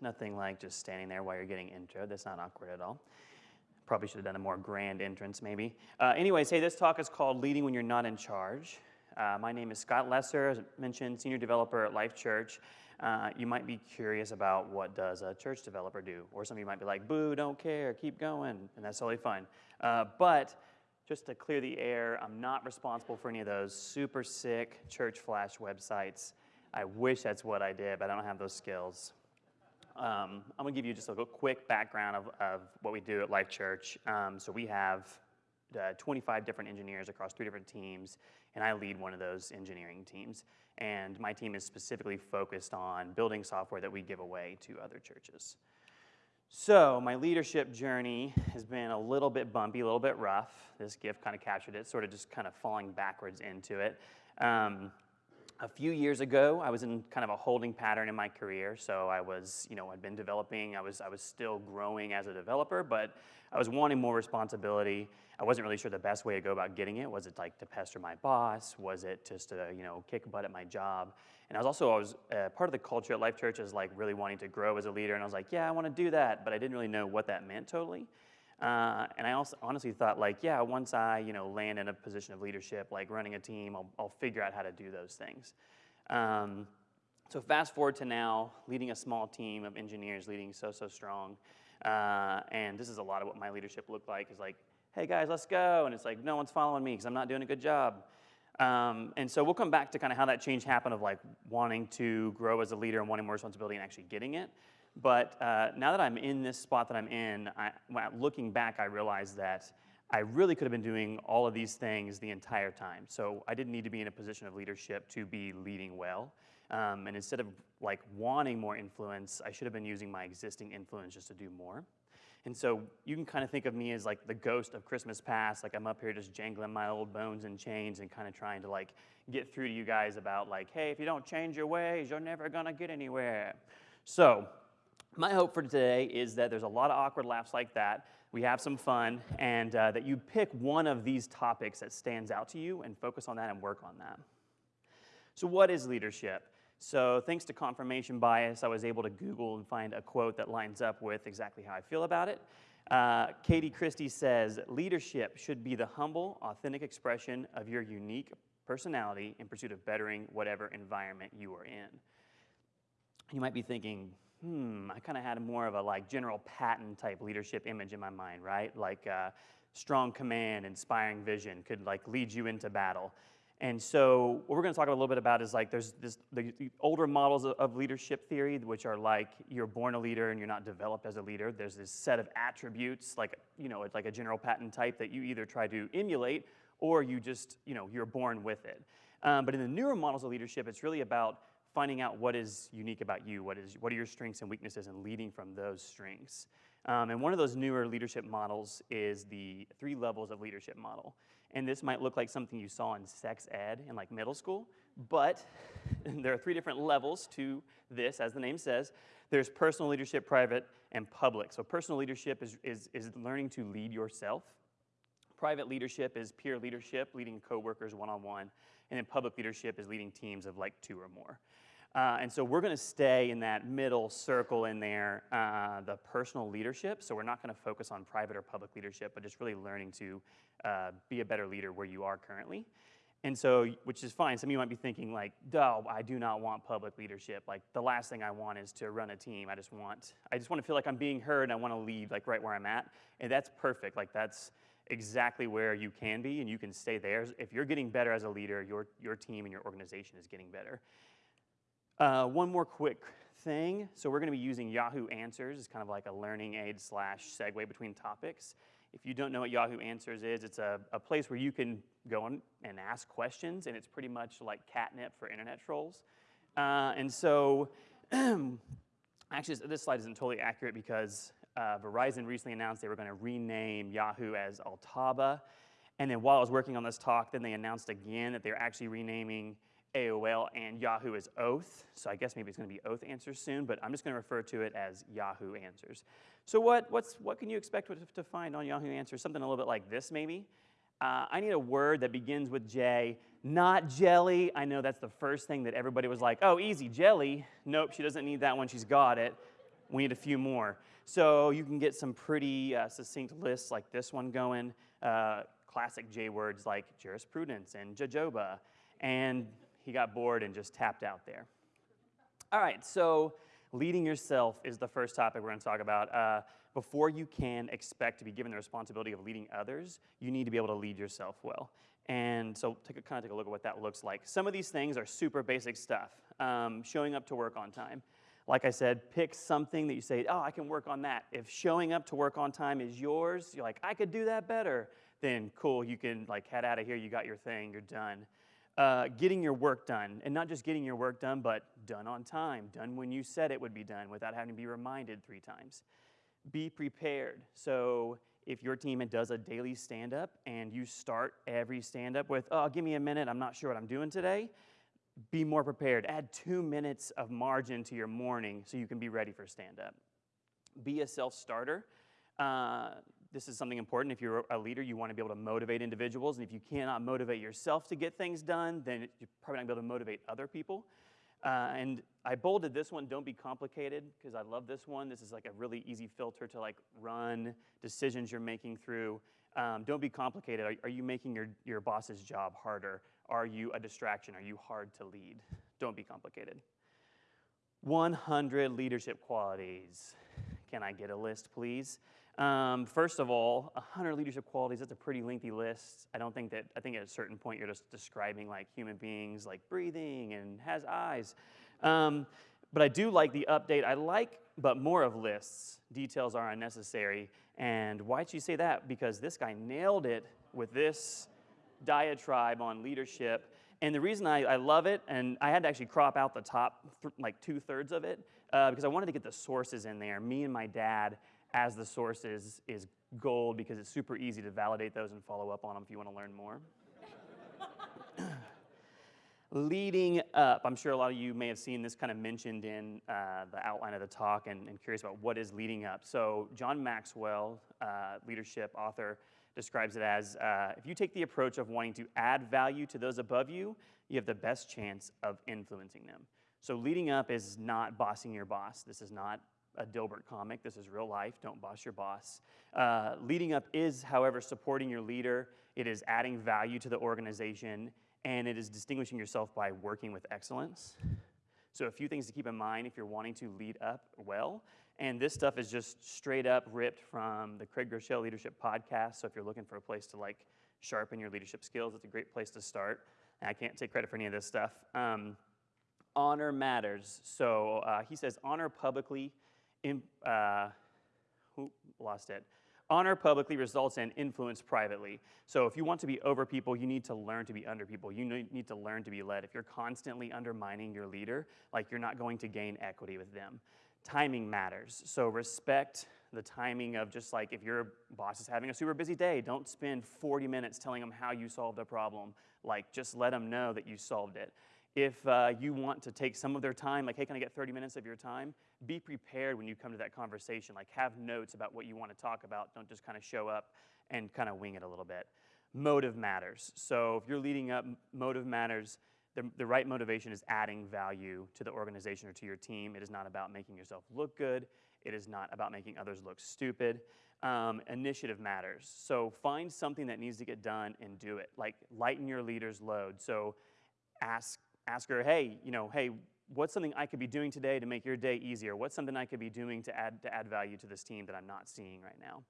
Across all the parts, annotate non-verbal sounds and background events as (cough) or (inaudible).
Nothing like just standing there while you're getting intro. That's not awkward at all. Probably should have done a more grand entrance, maybe. Uh, anyways, hey, this talk is called Leading When You're Not in Charge. Uh, my name is Scott Lesser, as mentioned, senior developer at Life Church. Uh, you might be curious about what does a church developer do, or some of you might be like, "Boo, don't care, keep going," and that's totally fine. Uh, but just to clear the air, I'm not responsible for any of those super sick church flash websites. I wish that's what I did, but I don't have those skills. Um, I'm to give you just a quick background of, of what we do at Life Church. Um, so we have uh, 25 different engineers across three different teams, and I lead one of those engineering teams. And my team is specifically focused on building software that we give away to other churches. So my leadership journey has been a little bit bumpy, a little bit rough. This gift kind of captured it, sort of just kind of falling backwards into it. Um, a few years ago, I was in kind of a holding pattern in my career. So I was, you know, I'd been developing. I was, I was still growing as a developer, but I was wanting more responsibility. I wasn't really sure the best way to go about getting it. Was it like to pester my boss? Was it just to, you know, kick butt at my job? And I was also, I was uh, part of the culture at Life Church is like really wanting to grow as a leader. And I was like, yeah, I want to do that, but I didn't really know what that meant totally. Uh, and I also honestly thought like, yeah, once I you know land in a position of leadership, like running a team, I'll, I'll figure out how to do those things. Um, so fast forward to now, leading a small team of engineers, leading so so strong, uh, and this is a lot of what my leadership looked like. Is like, hey guys, let's go, and it's like no one's following me because I'm not doing a good job. Um, and so we'll come back to kind of how that change happened of like wanting to grow as a leader and wanting more responsibility and actually getting it. But uh, now that I'm in this spot that I'm in, I, looking back, I realized that I really could have been doing all of these things the entire time. So I didn't need to be in a position of leadership to be leading well. Um, and instead of like wanting more influence, I should have been using my existing influence just to do more. And so you can kind of think of me as like the ghost of Christmas past. Like I'm up here just jangling my old bones and chains and kind of trying to like get through to you guys about like, hey, if you don't change your ways, you're never gonna get anywhere. So my hope for today is that there's a lot of awkward laughs like that. We have some fun, and uh, that you pick one of these topics that stands out to you and focus on that and work on that. So, what is leadership? So, thanks to confirmation bias, I was able to Google and find a quote that lines up with exactly how I feel about it. Uh, Katie Christie says, Leadership should be the humble, authentic expression of your unique personality in pursuit of bettering whatever environment you are in. You might be thinking, hmm, I kind of had more of a like General Patton type leadership image in my mind, right? Like uh, strong command, inspiring vision could like lead you into battle. And so what we're going to talk a little bit about is like there's this, the, older models of, of, leadership theory, which are like you're born a leader and you're not developed as a leader. There's this set of attributes, like you know, it's like a General Patton type that you either try to emulate or you just you know you're born with it. Um, but in the newer models of leadership, it's really about finding out what is unique about you, what, is, what are your strengths and weaknesses, and leading from those strengths. Um, and one of those newer leadership models is the three levels of leadership model. And this might look like something you saw in sex ed in like middle school, but (laughs) there are three different levels to this, as the name says. There's personal leadership, private, and public. So personal leadership is, is, is learning to lead yourself. Private leadership is peer leadership, leading coworkers one-on-one. And then public leadership is leading teams of like two or more. Uh, and so we're going to stay in that middle circle in there, uh, the personal leadership. So we're not going to focus on private or public leadership, but just really learning to uh, be a better leader where you are currently. And so, which is fine. Some of you might be thinking like, "Duh, I do not want public leadership. Like the last thing I want is to run a team. I just want, I just want to feel like I'm being heard and I want to lead like right where I'm at. And that's perfect. Like that's exactly where you can be and you can stay there. If you're getting better as a leader, your, your team and your organization is getting better. Uh, one more quick thing. So we're going to be using Yahoo Answers. It's kind of like a learning aid slash segue between topics. If you don't know what Yahoo Answers is, it's a, a place where you can go and ask questions, and it's pretty much like catnip for internet trolls. Uh, and so, (clears throat) actually, this slide isn't totally accurate because uh, Verizon recently announced they were going to rename Yahoo as Altaba. And then while I was working on this talk, then they announced again that they're actually renaming AOL and Yahoo as Oath. So I guess maybe it's going to be Oath Answers soon, but I'm just going to refer to it as Yahoo Answers. So what, what's, what can you expect to find on Yahoo Answers? Something a little bit like this, maybe. Uh, I need a word that begins with J, not jelly. I know that's the first thing that everybody was like, oh, easy, jelly. Nope, she doesn't need that one, she's got it. We need a few more. So you can get some pretty uh, succinct lists like this one going, uh, classic J words like jurisprudence and jojoba, and he got bored and just tapped out there. All right, so leading yourself is the first topic we're going to talk about. Uh, before you can expect to be given the responsibility of leading others, you need to be able to lead yourself well. And so take a, kind of take a look at what that looks like. Some of these things are super basic stuff. Um, showing up to work on time. Like I said, pick something that you say, oh, I can work on that. If showing up to work on time is yours, you're like, I could do that better, then cool, you can like head out of here, you got your thing, you're done. Uh, getting your work done, and not just getting your work done, but done on time, done when you said it would be done without having to be reminded three times. Be prepared. So if your team does a daily stand up and you start every stand up with, oh, give me a minute, I'm not sure what I'm doing today, be more prepared. Add two minutes of margin to your morning so you can be ready for stand up. Be a self starter. Uh, this is something important. If you're a leader, you want to be able to motivate individuals. And if you cannot motivate yourself to get things done, then you're probably not going to be able to motivate other people. Uh, and I bolded this one, don't be complicated, because I love this one. This is like a really easy filter to like run decisions you're making through. Um, don't be complicated. Are, are, you making your, your boss's job harder? Are you a distraction? Are you hard to lead? Don't be complicated. 100 leadership qualities. Can I get a list, please? Um, first of all, 100 leadership qualities, that's a pretty lengthy list. I don't think that, I think at a certain point you're just describing like human beings like breathing and has eyes. Um, but I do like the update. I like, but more of lists. Details are unnecessary. And why'd you say that? Because this guy nailed it with this diatribe on leadership. And the reason I, I love it, and I had to actually crop out the top, like two thirds of it, uh, because I wanted to get the sources in there. Me and my dad as the source is, is gold because it's super easy to validate those and follow up on them if you want to learn more. (coughs) leading up, I'm sure a lot of you may have seen this kind of mentioned in uh, the outline of the talk and, and, curious about what is leading up. So John Maxwell, uh, leadership author, describes it as uh, if you take the approach of wanting to add value to those above you, you have the best chance of influencing them. So leading up is not bossing your boss. This is not a Dilbert comic. This is real life. Don't boss your boss. Uh, leading up is, however, supporting your leader. It is adding value to the organization, and it is distinguishing yourself by working with excellence. So, a few things to keep in mind if you're wanting to lead up well. And this stuff is just straight up ripped from the Craig Groeschel Leadership Podcast. So, if you're looking for a place to like sharpen your leadership skills, it's a great place to start. And I can't take credit for any of this stuff. Um, honor matters. So, uh, he says, honor publicly in, uh, who lost it? Honor publicly results in influence privately. So if you want to be over people, you need to learn to be under people. You need to learn to be led. If you're constantly undermining your leader, like you're not going to gain equity with them. Timing matters. So respect the timing of just like if your boss is having a super busy day, don't spend 40 minutes telling them how you solved a problem. Like just let them know that you solved it. If uh, you want to take some of their time, like, hey, can I get 30 minutes of your time? Be prepared when you come to that conversation. Like, have notes about what you want to talk about. Don't just kind of show up and kind of wing it a little bit. Motive matters. So if you're leading up, motive matters. The, the right motivation is adding value to the organization or to your team. It is not about making yourself look good. It is not about making others look stupid. Um, initiative matters. So find something that needs to get done and do it. Like lighten your leader's load. So ask ask her, hey, you know, hey, what's something I could be doing today to make your day easier? What's something I could be doing to add, to add value to this team that I'm not seeing right now?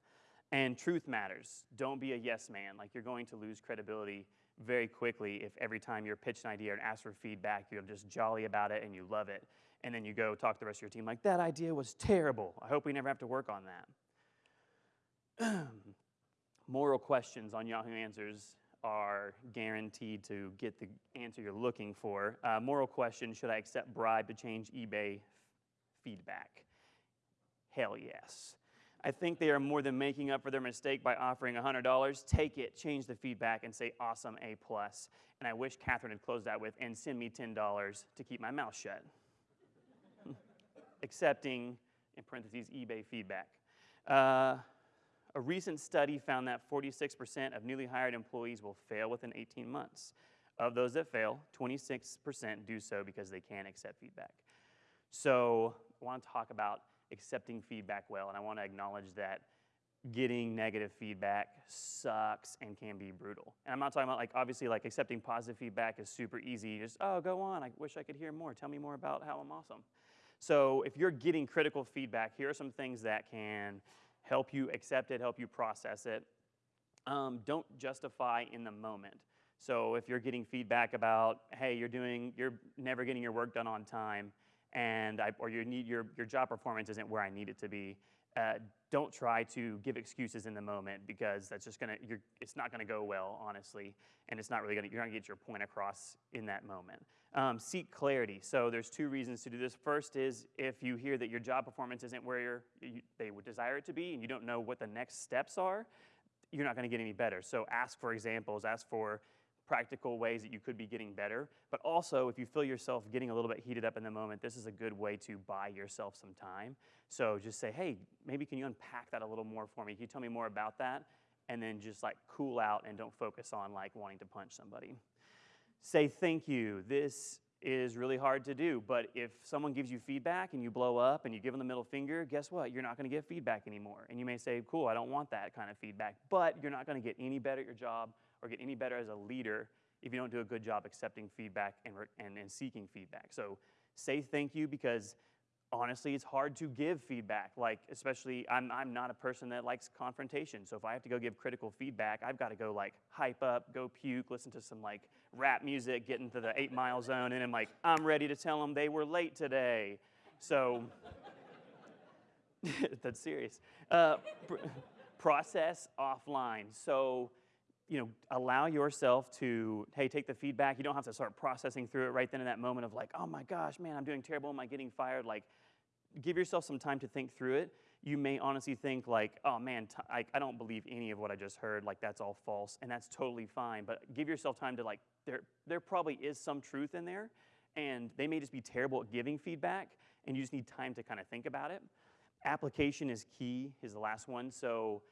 And truth matters. Don't be a yes man. Like you're going to lose credibility very quickly if every time you're pitched an idea and asked for feedback, you're just jolly about it and you love it. And then you go talk to the rest of your team like, that idea was terrible. I hope we never have to work on that. (clears throat) Moral questions on Yahoo Answers are guaranteed to get the answer you're looking for. Uh, moral question Should I accept bribe to change eBay feedback? Hell yes. I think they are more than making up for their mistake by offering $100. Take it, change the feedback, and say awesome A plus. And I wish Catherine had closed that with and send me $10 to keep my mouth shut. (laughs) Accepting, in parentheses, eBay feedback. Uh, a recent study found that 46% of newly hired employees will fail within 18 months. Of those that fail, 26% do so because they can't accept feedback. So I want to talk about accepting feedback well. And I want to acknowledge that getting negative feedback sucks and can be brutal. And I'm not talking about like obviously like accepting positive feedback is super easy. Just oh go on. I wish I could hear more. Tell me more about how I'm awesome. So if you're getting critical feedback, here are some things that can help you accept it, help you process it. Um, don't justify in the moment. So if you're getting feedback about, hey, you're doing, you're never getting your work done on time, and I, or you need your, your job performance isn't where I need it to be, uh, don't try to give excuses in the moment because that's just gonna, you're, it's not gonna go well, honestly, and it's not really gonna, you're not gonna get your point across in that moment. Um, seek clarity. So there's two reasons to do this. First is if you hear that your job performance isn't where you, they would desire it to be and you don't know what the next steps are, you're not gonna get any better. So ask for examples, ask for practical ways that you could be getting better. But also, if you feel yourself getting a little bit heated up in the moment, this is a good way to buy yourself some time. So just say, hey, maybe can you unpack that a little more for me? Can you tell me more about that? And then just like cool out and don't focus on like wanting to punch somebody. Say thank you. This is really hard to do, but if someone gives you feedback and you blow up and you give them the middle finger, guess what? You're not going to get feedback anymore. And you may say, cool, I don't want that kind of feedback, but you're not going to get any better at your job or get any better as a leader if you don't do a good job accepting feedback and, and, and seeking feedback. So say thank you because honestly, it's hard to give feedback. Like, especially, I'm, I'm not a person that likes confrontation. So if I have to go give critical feedback, I've got to go like hype up, go puke, listen to some like rap music, get into the eight mile zone, and I'm like, I'm ready to tell them they were late today. So (laughs) that's serious. Uh, pr process offline. So you know, allow yourself to, hey, take the feedback. You don't have to start processing through it right then in that moment of like, oh my gosh, man, I'm doing terrible. Am I getting fired? Like, give yourself some time to think through it. You may honestly think like, oh man, I, I don't believe any of what I just heard. Like, that's all false, and that's totally fine. But give yourself time to like, there, there probably is some truth in there, and they may just be terrible at giving feedback, and you just need time to kind of think about it. Application is key. Is the last one. So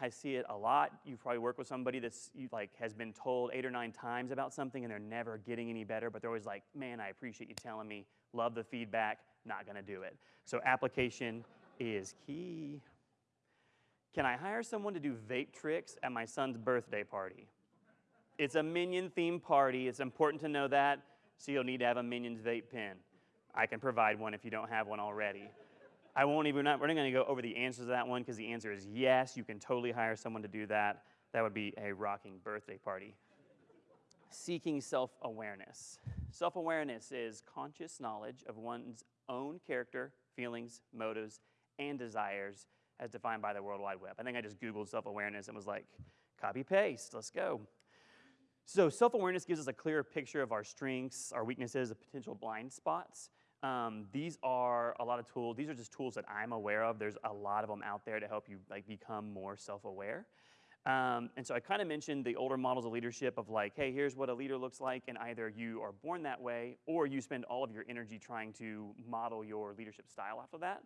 I see it a lot. You probably work with somebody that's like has been told eight or nine times about something and they're never getting any better, but they're always like, man, I appreciate you telling me, love the feedback, not gonna do it. So application is key. Can I hire someone to do vape tricks at my son's birthday party? It's a Minion themed party. It's important to know that, so you'll need to have a Minions vape pen. I can provide one if you don't have one already. I won't even, we're not, going to go over the answers to that one because the answer is yes, you can totally hire someone to do that. That would be a rocking birthday party. Seeking self awareness. Self awareness is conscious knowledge of one's own character, feelings, motives, and desires as defined by the World Wide Web. I think I just Googled self awareness and was like, copy paste, let's go. So, self awareness gives us a clearer picture of our strengths, our weaknesses, potential blind spots. Um, these are a lot of tools. These are just tools that I'm aware of. There's a lot of them out there to help you like become more self-aware. Um, and so I kind of mentioned the older models of leadership of like, hey, here's what a leader looks like, and either you are born that way or you spend all of your energy trying to model your leadership style after that.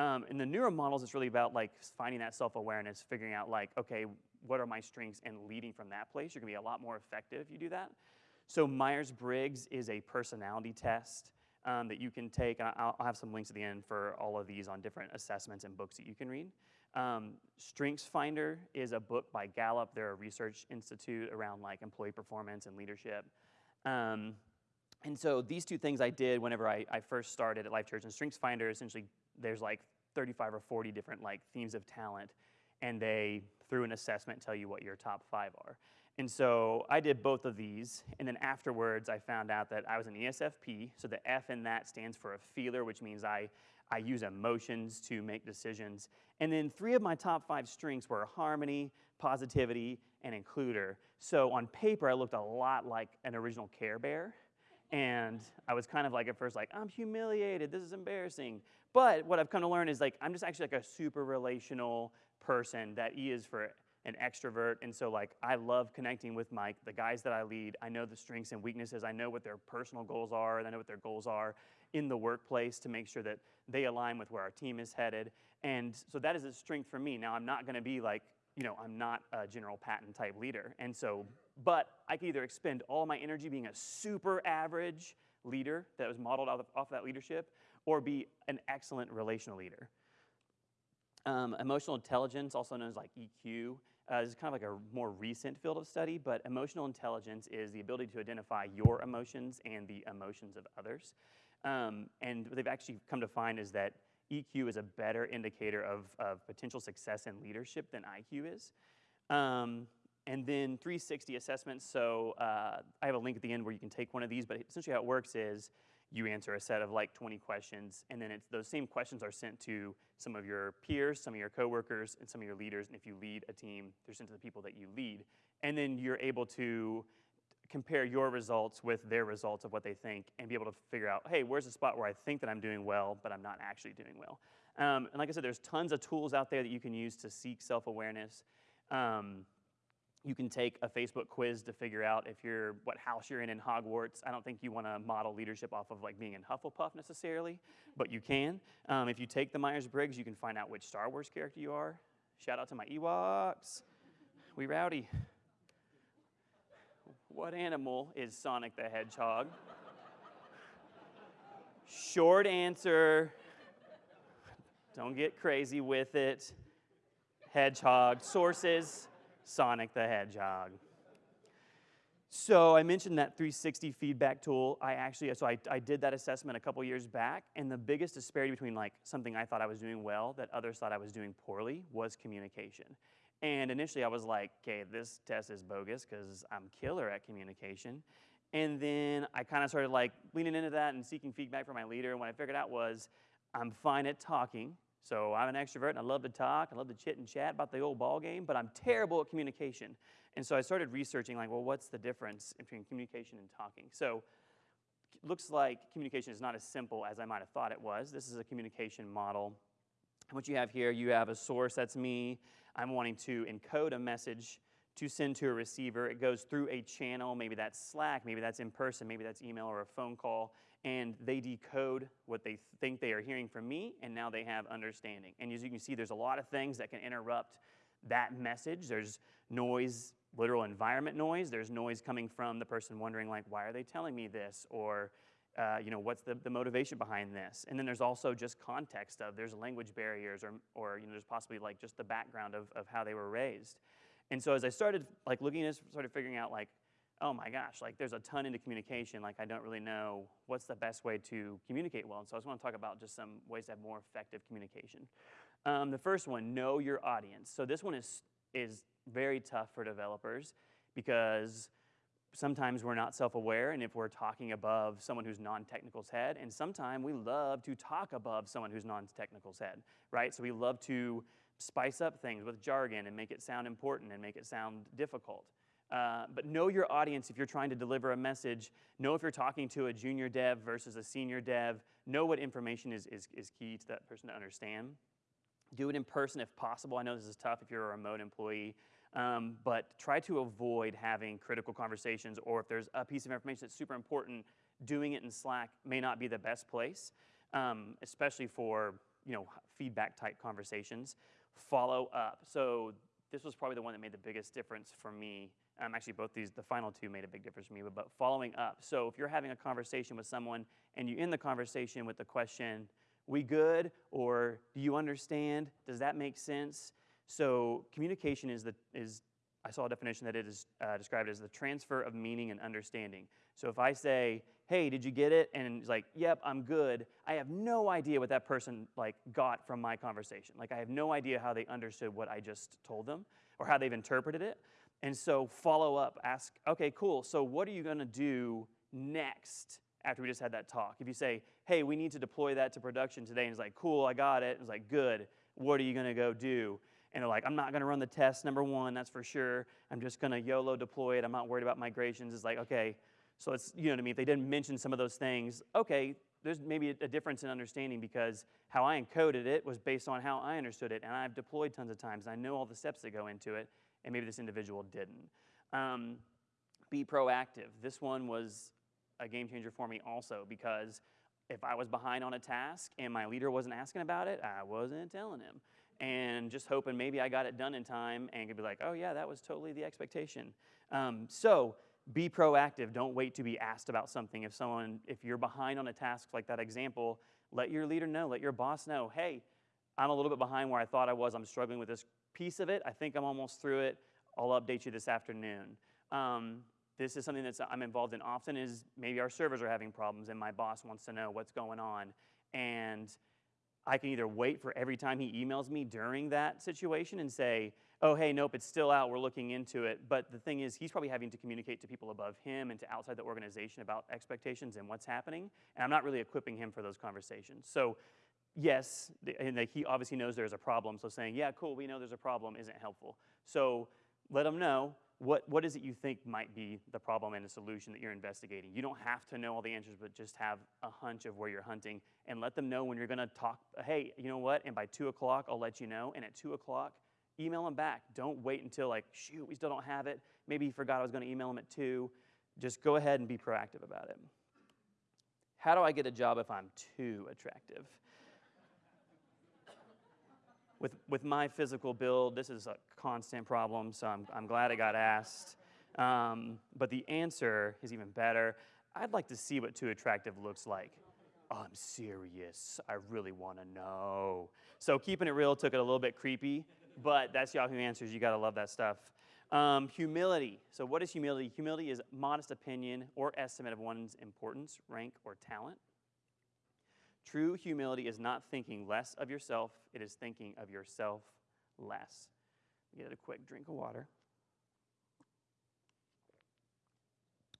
Um, in the newer models, it's really about like finding that self-awareness, figuring out like, okay, what are my strengths, and leading from that place. You're gonna be a lot more effective if you do that. So Myers-Briggs is a personality test um, that you can take. I'll, I'll, have some links at the end for all of these on different assessments and books that you can read. Um, Strengths Finder is a book by Gallup. They're a research institute around like employee performance and leadership. Um, and so these two things I did whenever I, I first started at Life Church. And Strengths Finder, essentially, there's like 35 or 40 different like themes of talent, and they, through an assessment, tell you what your top five are. And so I did both of these, and then afterwards I found out that I was an ESFP, so the F in that stands for a feeler, which means I, I use emotions to make decisions. And then three of my top five strengths were harmony, positivity, and includer. So on paper, I looked a lot like an original Care Bear, and I was kind of like at first like, I'm humiliated, this is embarrassing. But what I've come to learn is like, I'm just actually like a super relational person that E is for an extrovert, and so like I love connecting with my the guys that I lead. I know the strengths and weaknesses. I know what their personal goals are, and I know what their goals are in the workplace to make sure that they align with where our team is headed. And so that is a strength for me. Now I'm not going to be like you know I'm not a General Patton type leader, and so but I can either expend all my energy being a super average leader that was modeled off of, off of that leadership, or be an excellent relational leader. Um, emotional intelligence, also known as like EQ, uh, is kind of like a more recent field of study, but emotional intelligence is the ability to identify your emotions and the emotions of others. Um, and what they've actually come to find is that EQ is a better indicator of, of potential success in leadership than IQ is. Um, and then 360 assessments. So uh, I have a link at the end where you can take one of these, but essentially how it works is you answer a set of like 20 questions, and then it's those same questions are sent to some of your peers, some of your coworkers, and some of your leaders. And if you lead a team, they're sent to the people that you lead. And then you're able to compare your results with their results of what they think and be able to figure out, hey, where's the spot where I think that I'm doing well, but I'm not actually doing well. Um, and like I said, there's tons of tools out there that you can use to seek self-awareness. Um, you can take a Facebook quiz to figure out if you're what house you're in in Hogwarts. I don't think you want to model leadership off of like being in Hufflepuff necessarily, but you can. Um, if you take the Myers Briggs, you can find out which Star Wars character you are. Shout out to my Ewoks. We rowdy. What animal is Sonic the Hedgehog? Short answer. Don't get crazy with it. Hedgehog. Sources Sonic the Hedgehog. So I mentioned that 360 feedback tool. I actually, so I, I did that assessment a couple years back, and the biggest disparity between like something I thought I was doing well that others thought I was doing poorly was communication. And initially I was like, okay, this test is bogus because I'm killer at communication. And then I kind of started like leaning into that and seeking feedback from my leader. And what I figured out was I'm fine at talking, so I'm an extrovert and I love to talk, I love to chit and chat about the old ball game, but I'm terrible at communication. And so I started researching like, well, what's the difference between communication and talking? So it looks like communication is not as simple as I might have thought it was. This is a communication model. What you have here, you have a source, that's me. I'm wanting to encode a message to send to a receiver. It goes through a channel, maybe that's Slack, maybe that's in person, maybe that's email or a phone call, and they decode what they think they are hearing from me, and now they have understanding. And as you can see, there's a lot of things that can interrupt that message. There's noise, literal environment noise. There's noise coming from the person wondering, like, why are they telling me this? Or, uh, you know, what's the, the motivation behind this? And then there's also just context of there's language barriers or, or you know, there's possibly like just the background of, of how they were raised. And so as I started like looking at this, started figuring out like, oh my gosh, like there's a ton into communication, like I don't really know what's the best way to communicate well. And so I just want to talk about just some ways to have more effective communication. Um, the first one, know your audience. So this one is, is very tough for developers because sometimes we're not self-aware and if we're talking above someone who's non-technical's head and sometimes we love to talk above someone who's non-technical's head right so we love to spice up things with jargon and make it sound important and make it sound difficult uh, but know your audience if you're trying to deliver a message. Know if you're talking to a junior dev versus a senior dev. Know what information is, is, is key to that person to understand. Do it in person if possible. I know this is tough if you're a remote employee, um, but try to avoid having critical conversations or if there's a piece of information that's super important, doing it in Slack may not be the best place, um, especially for you know, feedback type conversations. Follow up. So this was probably the one that made the biggest difference for me um, actually, both these, the final two made a big difference for me, but, but following up. So if you're having a conversation with someone and you end the conversation with the question, we good? Or do you understand? Does that make sense? So communication is, the, is I saw a definition that it is uh, described as the transfer of meaning and understanding. So if I say, hey, did you get it? And it's like, yep, I'm good. I have no idea what that person like got from my conversation. Like I have no idea how they understood what I just told them or how they've interpreted it. And so follow up, ask, okay, cool, so what are you gonna do next after we just had that talk? If you say, hey, we need to deploy that to production today, and it's like, cool, I got it, it's like, good, what are you gonna go do? And they're like, I'm not gonna run the test, number one, that's for sure. I'm just gonna YOLO deploy it, I'm not worried about migrations. It's like, okay, so it's, you know what I mean? If they didn't mention some of those things, okay, there's maybe a difference in understanding because how I encoded it was based on how I understood it, and I've deployed tons of times, and I know all the steps that go into it, and maybe this individual didn't. Um, be proactive. This one was a game changer for me also because if I was behind on a task and my leader wasn't asking about it, I wasn't telling him. And just hoping maybe I got it done in time and could be like, oh yeah, that was totally the expectation. Um, so be proactive. Don't wait to be asked about something. If someone, if you're behind on a task like that example, Let your leader know, let your boss know, hey, I'm a little bit behind where I thought I was. I'm struggling with this piece of it. I think I'm almost through it. I'll update you this afternoon. Um, this is something that I'm involved in often is maybe our servers are having problems and my boss wants to know what's going on. And I can either wait for every time he emails me during that situation and say, oh, hey, nope, it's still out, we're looking into it. But the thing is, he's probably having to communicate to people above him and to outside the organization about expectations and what's happening. And I'm not really equipping him for those conversations. So yes, and he obviously knows there's a problem. So saying, yeah, cool, we know there's a problem isn't helpful. So let him know what, what is it you think might be the problem and the solution that you're investigating. You don't have to know all the answers, but just have a hunch of where you're hunting and let them know when you're gonna talk, hey, you know what, and by two o'clock, I'll let you know. And at two o'clock, email them back. Don't wait until like, shoot, we still don't have it. Maybe he forgot I was gonna email him at two. Just go ahead and be proactive about it. How do I get a job if I'm too attractive? With, with my physical build, this is a constant problem, so I'm, I'm glad I got asked. Um, but the answer is even better. I'd like to see what too attractive looks like. Oh, I'm serious. I really want to know. So keeping it real took it a little bit creepy, but that's Yahoo Answers. You got to love that stuff. Um, humility. So what is humility? Humility is modest opinion or estimate of one's importance, rank, or talent. True humility is not thinking less of yourself, it is thinking of yourself less. Get a quick drink of water.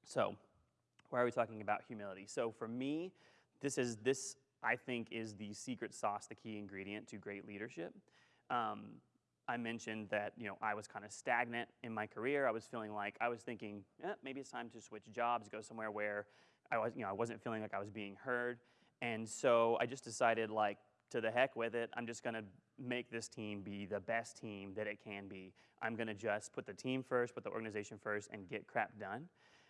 So, why are we talking about humility? So, for me, this is this I think is the secret sauce, the key ingredient to great leadership. Um, I mentioned that you know I was kind of stagnant in my career. I was feeling like I was thinking eh, maybe it's time to switch jobs, go somewhere where I was you know I wasn't feeling like I was being heard. And so I just decided, like, to the heck with it. I'm just to make this team be the best team that it can be. I'm to just put the team first, put the organization first, and get crap done.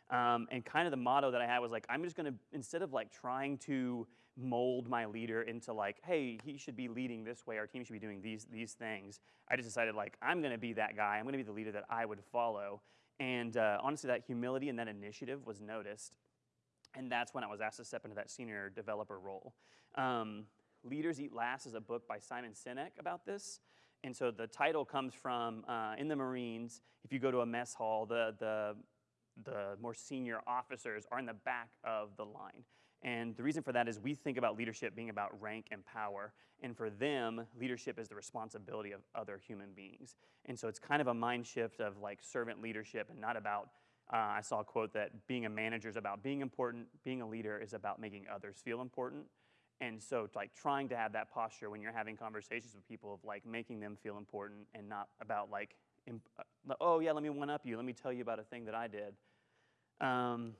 Um, and kind of the motto that I had was like, I'm just to, instead of like trying to mold my leader into like, hey, he should be leading this way, our team should be doing these, these things, I just decided like, I'm to be that guy. I'm to be the leader that I would follow. And uh, honestly, that humility and that initiative was noticed. And that's when I was asked to step into that senior developer role. Um, Leaders Eat Last is a book by Simon Sinek about this. And so the title comes from uh, in the Marines, if you go to a mess hall, the, the, the more senior officers are in the back of the line. And the reason for that is we think about leadership being about rank and power. And for them, leadership is the responsibility of other human beings. And so it's kind of a mind shift of like servant leadership and not about uh, I saw a quote that being a manager is about being important, being a leader is about making others feel important. And so, like, trying to have that posture when you're having conversations with people of like making them feel important and not about like, uh, oh, yeah, let me one up you, let me tell you about a thing that I did. Um,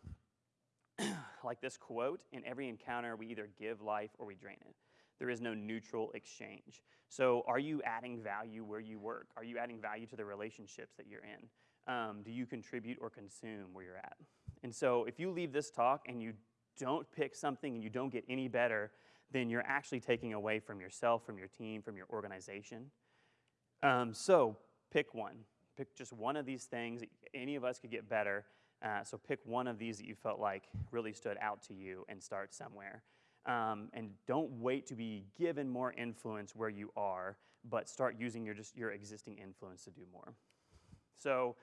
(clears throat) like this quote in every encounter, we either give life or we drain it. There is no neutral exchange. So, are you adding value where you work? Are you adding value to the relationships that you're in? Um, do you contribute or consume where you're at? And so if you leave this talk and you don't pick something and you don't get any better, then you're actually taking away from yourself, from your team, from your organization. Um, so pick one. Pick just one of these things. Any of us could get better. Uh, so pick one of these that you felt like really stood out to you and start somewhere. Um, and don't wait to be given more influence where you are, but start using your just your existing influence to do more. So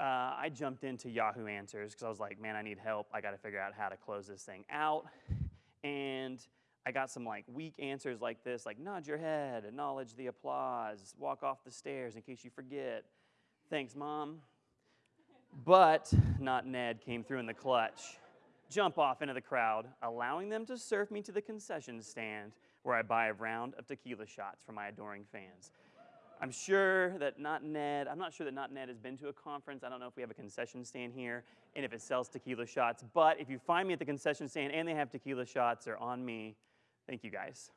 uh, I jumped into Yahoo Answers because I was like, man, I need help. I got to figure out how to close this thing out. And I got some like weak answers like this, like nod your head, acknowledge the applause, walk off the stairs in case you forget. Thanks, mom. But not Ned came through in the clutch. Jump off into the crowd, allowing them to serve me to the concession stand where I buy a round of tequila shots for my adoring fans. I'm sure that Not Ned, I'm not sure that Not Ned has been to a conference. I don't know if we have a concession stand here and if it sells tequila shots. But if you find me at the concession stand and they have tequila shots, they're on me. Thank you guys.